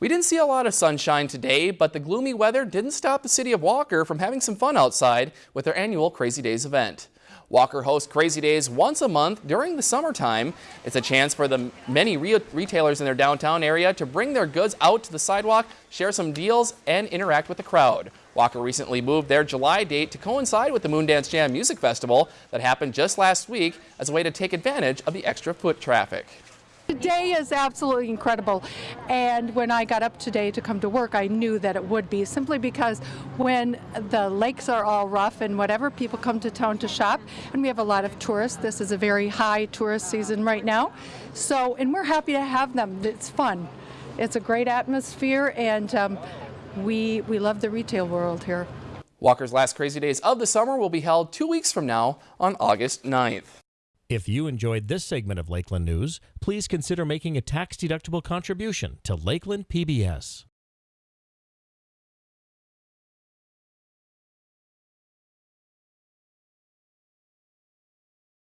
We didn't see a lot of sunshine today, but the gloomy weather didn't stop the city of Walker from having some fun outside with their annual Crazy Days event. Walker hosts Crazy Days once a month during the summertime. It's a chance for the many re retailers in their downtown area to bring their goods out to the sidewalk, share some deals, and interact with the crowd. Walker recently moved their July date to coincide with the Moondance Jam Music Festival that happened just last week as a way to take advantage of the extra foot traffic. Today is absolutely incredible. And when I got up today to come to work, I knew that it would be simply because when the lakes are all rough and whatever, people come to town to shop. And we have a lot of tourists. This is a very high tourist season right now. So, and we're happy to have them. It's fun. It's a great atmosphere and um, we, we love the retail world here. Walker's last Crazy Days of the summer will be held two weeks from now on August 9th. If you enjoyed this segment of Lakeland News, please consider making a tax-deductible contribution to Lakeland PBS.